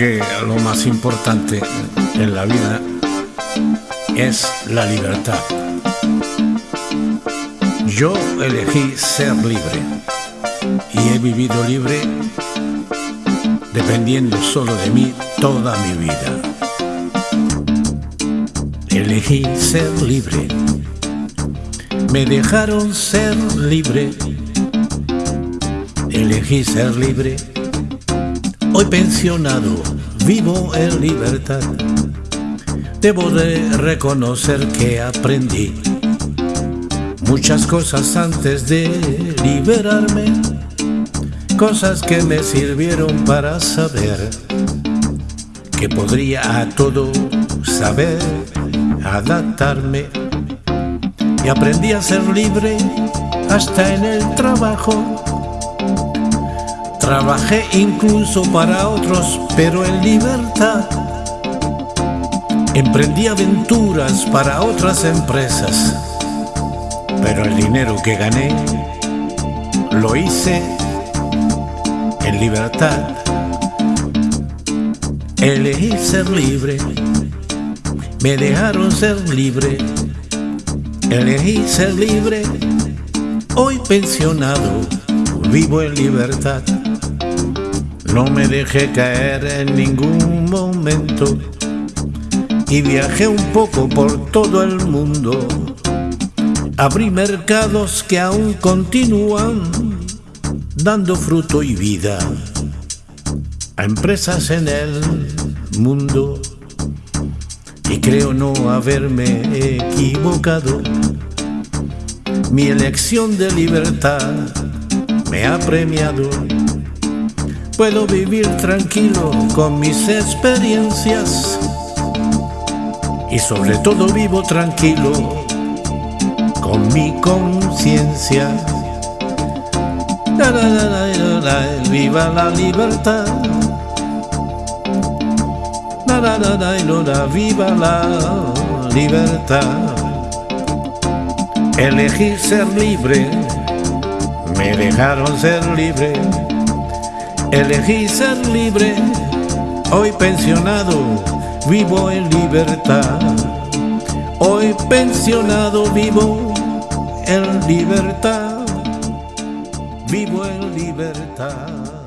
que lo más importante en la vida es la libertad. Yo elegí ser libre y he vivido libre dependiendo solo de mí toda mi vida. Elegí ser libre, me dejaron ser libre, elegí ser libre, hoy pensionado, vivo en libertad. Debo de reconocer que aprendí muchas cosas antes de liberarme, cosas que me sirvieron para saber que podría a todo saber adaptarme y aprendí a ser libre hasta en el trabajo. Trabajé incluso para otros, pero en libertad. Emprendí aventuras para otras empresas, pero el dinero que gané lo hice en libertad. Elegí ser libre, me dejaron ser libre, elegí ser libre, hoy pensionado, vivo en libertad. No me dejé caer en ningún momento y viajé un poco por todo el mundo. Abrí mercados que aún continúan dando fruto y vida a empresas en el mundo. Y creo no haberme equivocado. Mi elección de libertad me ha premiado. Puedo vivir tranquilo con mis experiencias y sobre todo vivo tranquilo con mi conciencia. Viva la libertad. Viva la libertad. Elegí ser libre, me dejaron ser libre. Elegí ser libre, hoy pensionado vivo en libertad. Hoy pensionado vivo en libertad. Vivo en libertad.